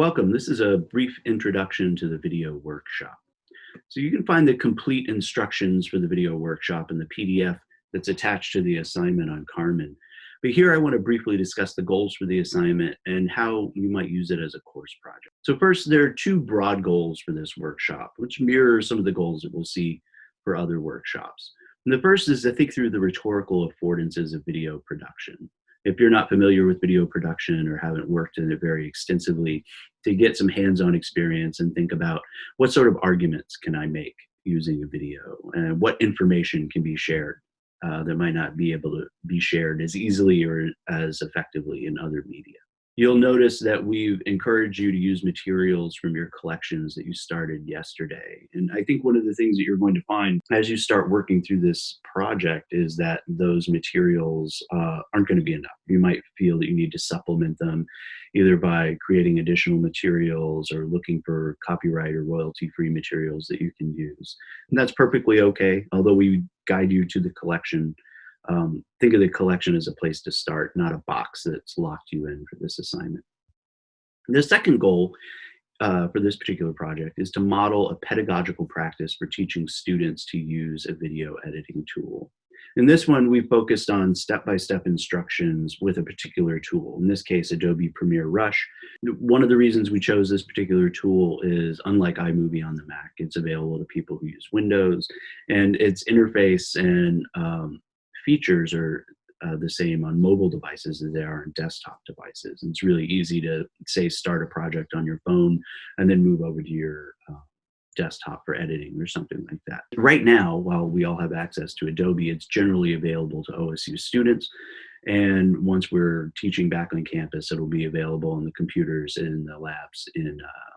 Welcome. This is a brief introduction to the video workshop. So you can find the complete instructions for the video workshop in the PDF that's attached to the assignment on Carmen. But here I want to briefly discuss the goals for the assignment and how you might use it as a course project. So first, there are two broad goals for this workshop, which mirror some of the goals that we'll see for other workshops. And the first is to think through the rhetorical affordances of video production if you're not familiar with video production or haven't worked in it very extensively, to get some hands-on experience and think about what sort of arguments can I make using a video and what information can be shared uh, that might not be able to be shared as easily or as effectively in other media. You'll notice that we've encouraged you to use materials from your collections that you started yesterday. And I think one of the things that you're going to find as you start working through this project is that those materials uh, aren't going to be enough. You might feel that you need to supplement them either by creating additional materials or looking for copyright or royalty-free materials that you can use. And that's perfectly okay, although we guide you to the collection um, think of the collection as a place to start, not a box that's locked you in for this assignment. The second goal uh, for this particular project is to model a pedagogical practice for teaching students to use a video editing tool. In this one, we focused on step-by-step -step instructions with a particular tool, in this case, Adobe Premiere Rush. One of the reasons we chose this particular tool is unlike iMovie on the Mac, it's available to people who use Windows, and its interface and um, features are uh, the same on mobile devices as they are on desktop devices. And it's really easy to say start a project on your phone and then move over to your uh, desktop for editing or something like that. Right now, while we all have access to Adobe, it's generally available to OSU students. And once we're teaching back on campus, it'll be available on the computers in the labs in uh,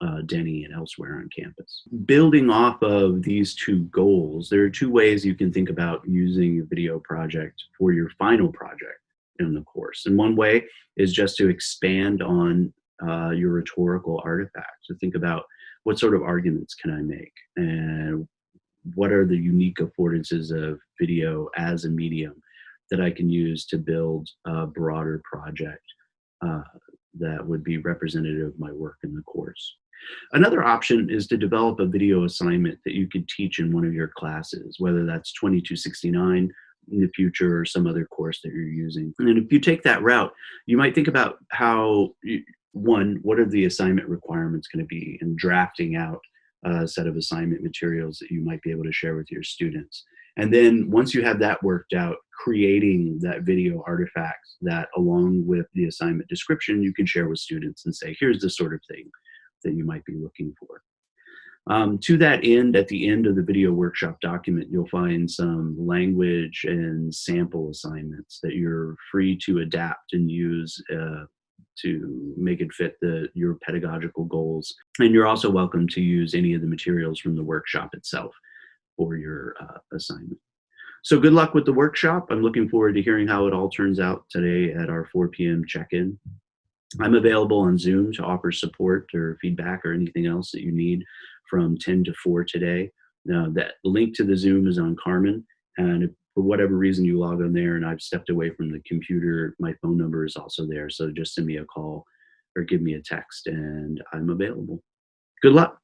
uh, Denney and elsewhere on campus. Building off of these two goals, there are two ways you can think about using a video project for your final project in the course. And one way is just to expand on uh, your rhetorical artifacts, to think about what sort of arguments can I make and what are the unique affordances of video as a medium that I can use to build a broader project uh, that would be representative of my work in the course. Another option is to develop a video assignment that you could teach in one of your classes, whether that's 2269 in the future or some other course that you're using. And if you take that route, you might think about how, one, what are the assignment requirements going to be in drafting out a set of assignment materials that you might be able to share with your students. And then once you have that worked out, creating that video artifact that along with the assignment description, you can share with students and say, here's the sort of thing that you might be looking for. Um, to that end, at the end of the video workshop document, you'll find some language and sample assignments that you're free to adapt and use uh, to make it fit the, your pedagogical goals. And you're also welcome to use any of the materials from the workshop itself for your uh, assignment. So good luck with the workshop. I'm looking forward to hearing how it all turns out today at our 4 p.m. check-in. I'm available on Zoom to offer support or feedback or anything else that you need from 10 to 4 today. Uh, that link to the Zoom is on Carmen. And if for whatever reason you log on there and I've stepped away from the computer, my phone number is also there. So just send me a call or give me a text and I'm available. Good luck.